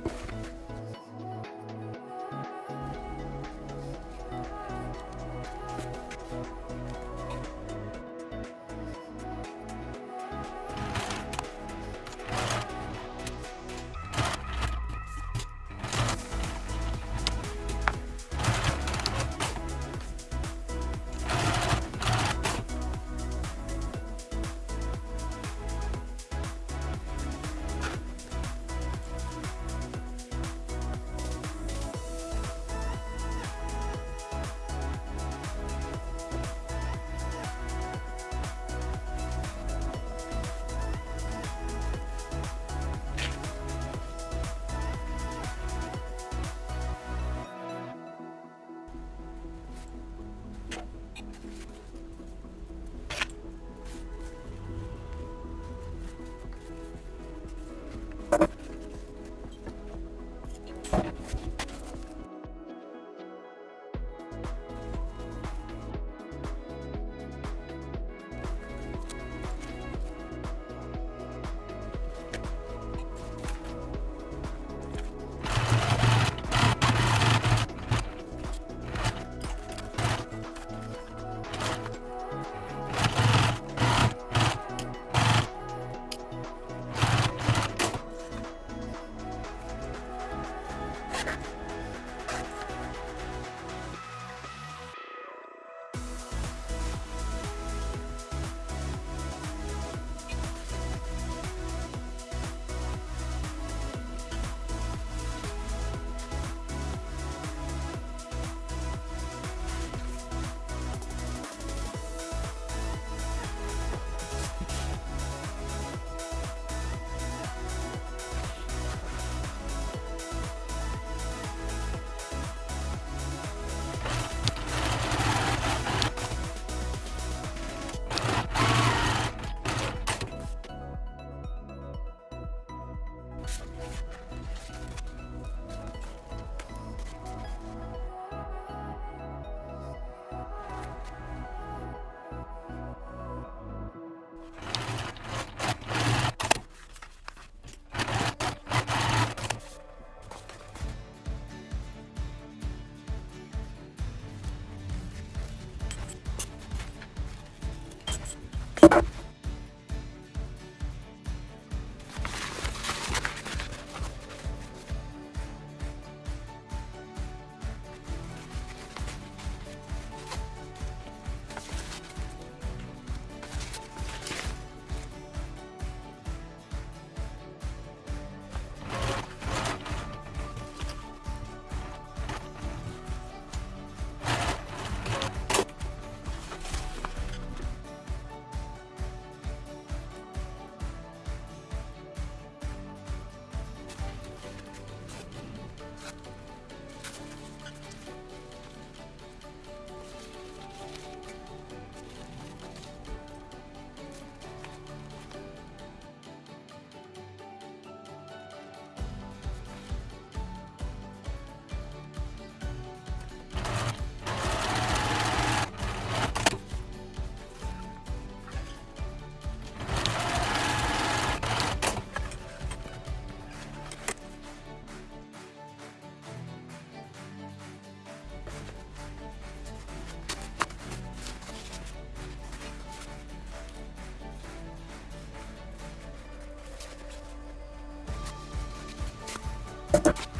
you you